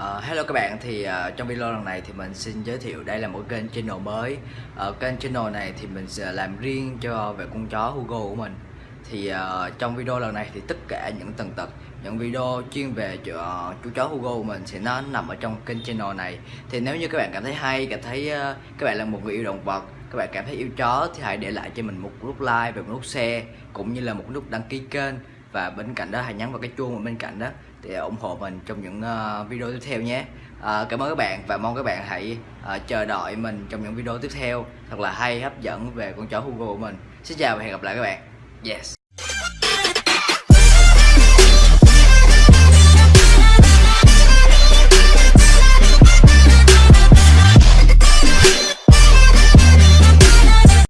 Ờ, hello các bạn thì uh, trong video lần này thì mình xin giới thiệu đây là một kênh channel mới. Ở kênh channel này thì mình sẽ làm riêng cho về con chó Hugo của mình. Thì uh, trong video lần này thì tất cả những tầng tật những video chuyên về cho chú chó Hugo của mình sẽ nó nằm ở trong kênh channel này. Thì nếu như các bạn cảm thấy hay cảm thấy uh, các bạn là một người yêu động vật các bạn cảm thấy yêu chó thì hãy để lại cho mình một nút like và một nút share cũng như là một nút đăng ký kênh. Và bên cạnh đó hãy nhấn vào cái chuông ở bên cạnh đó để ủng hộ mình trong những ờ, video tiếp theo nhé. Ờ, cảm ơn các bạn và mong các bạn hãy ờ, chờ đợi mình trong những video tiếp theo thật là hay, hấp dẫn về con chó Hugo của mình. Xin chào và hẹn gặp lại các bạn. Yes.